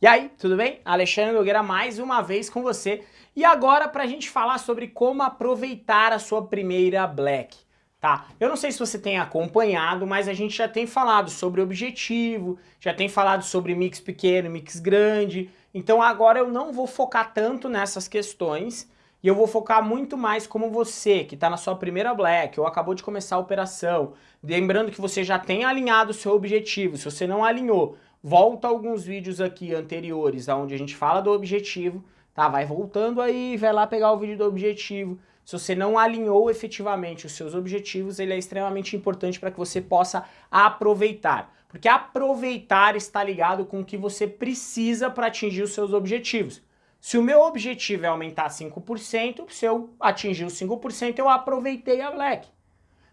E aí, tudo bem? Alexandre Nogueira mais uma vez com você. E agora para a gente falar sobre como aproveitar a sua primeira Black. Tá? Eu não sei se você tem acompanhado, mas a gente já tem falado sobre objetivo, já tem falado sobre mix pequeno, mix grande. Então agora eu não vou focar tanto nessas questões e eu vou focar muito mais como você, que está na sua primeira Black ou acabou de começar a operação. Lembrando que você já tem alinhado o seu objetivo. Se você não alinhou, volta alguns vídeos aqui anteriores onde a gente fala do objetivo, tá? Vai voltando aí, vai lá pegar o vídeo do objetivo. Se você não alinhou efetivamente os seus objetivos, ele é extremamente importante para que você possa aproveitar. Porque aproveitar está ligado com o que você precisa para atingir os seus objetivos. Se o meu objetivo é aumentar 5%, se eu atingir os 5%, eu aproveitei a Black.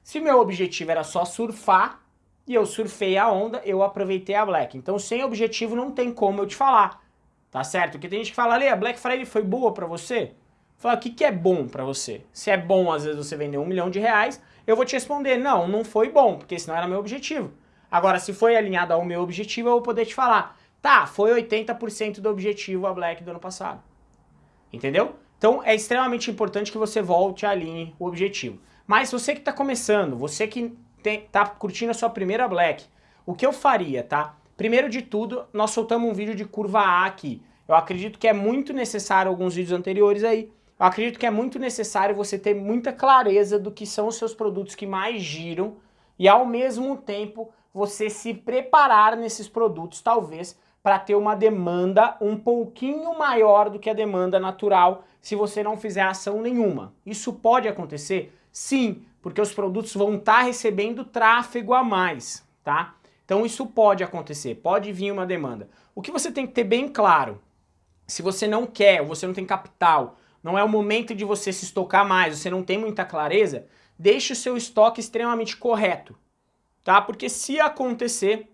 Se meu objetivo era só surfar, e eu surfei a onda, eu aproveitei a Black. Então sem objetivo não tem como eu te falar, tá certo? Porque tem gente que fala, ali, a Black Friday foi boa pra você? Fala, o que, que é bom pra você? Se é bom, às vezes, você vender um milhão de reais, eu vou te responder, não, não foi bom, porque senão era meu objetivo. Agora, se foi alinhado ao meu objetivo, eu vou poder te falar, tá, foi 80% do objetivo a Black do ano passado. Entendeu? Então é extremamente importante que você volte e alinhe o objetivo. Mas você que está começando, você que tem, tá curtindo a sua primeira Black, o que eu faria, tá? Primeiro de tudo, nós soltamos um vídeo de curva A aqui. Eu acredito que é muito necessário, alguns vídeos anteriores aí, eu acredito que é muito necessário você ter muita clareza do que são os seus produtos que mais giram e ao mesmo tempo você se preparar nesses produtos, talvez, para ter uma demanda um pouquinho maior do que a demanda natural se você não fizer ação nenhuma. Isso pode acontecer? Sim, porque os produtos vão estar tá recebendo tráfego a mais, tá? Então isso pode acontecer, pode vir uma demanda. O que você tem que ter bem claro, se você não quer, você não tem capital, não é o momento de você se estocar mais, você não tem muita clareza, deixe o seu estoque extremamente correto, tá? Porque se acontecer,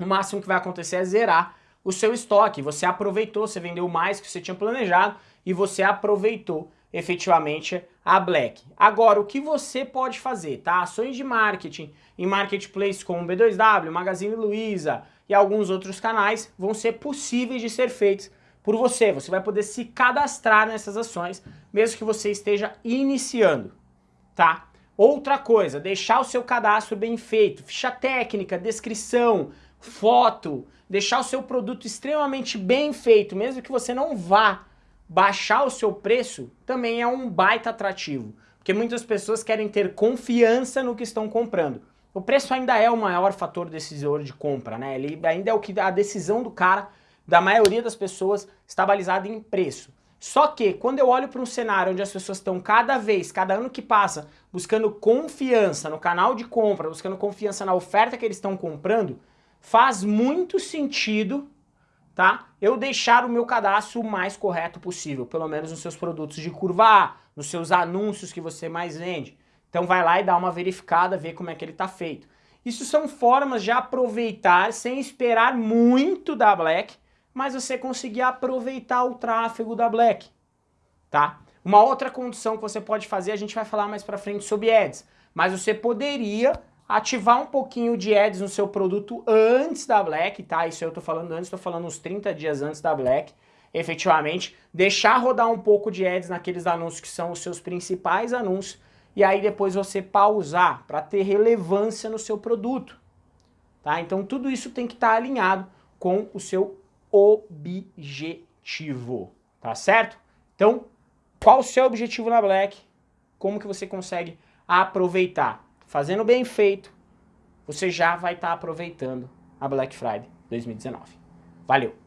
o máximo que vai acontecer é zerar o seu estoque. Você aproveitou, você vendeu mais que você tinha planejado e você aproveitou efetivamente a Black. Agora, o que você pode fazer, tá? Ações de marketing em marketplace como B2W, Magazine Luiza e alguns outros canais vão ser possíveis de ser feitos por você. Você vai poder se cadastrar nessas ações, mesmo que você esteja iniciando, tá? Outra coisa, deixar o seu cadastro bem feito, ficha técnica, descrição, foto, deixar o seu produto extremamente bem feito, mesmo que você não vá baixar o seu preço também é um baita atrativo, porque muitas pessoas querem ter confiança no que estão comprando. O preço ainda é o maior fator decisor de compra, né? Ele ainda é o que a decisão do cara, da maioria das pessoas, está balizada em preço. Só que quando eu olho para um cenário onde as pessoas estão cada vez, cada ano que passa, buscando confiança no canal de compra, buscando confiança na oferta que eles estão comprando, faz muito sentido tá? Eu deixar o meu cadastro o mais correto possível, pelo menos nos seus produtos de curva A, nos seus anúncios que você mais vende. Então vai lá e dá uma verificada, vê como é que ele está feito. Isso são formas de aproveitar sem esperar muito da Black, mas você conseguir aproveitar o tráfego da Black, tá? Uma outra condição que você pode fazer, a gente vai falar mais pra frente sobre ads, mas você poderia ativar um pouquinho de ads no seu produto antes da Black, tá? Isso eu tô falando antes, tô falando uns 30 dias antes da Black, efetivamente. Deixar rodar um pouco de ads naqueles anúncios que são os seus principais anúncios e aí depois você pausar para ter relevância no seu produto, tá? Então tudo isso tem que estar tá alinhado com o seu objetivo, tá certo? Então, qual o seu objetivo na Black? Como que você consegue aproveitar? Fazendo bem feito, você já vai estar tá aproveitando a Black Friday 2019. Valeu!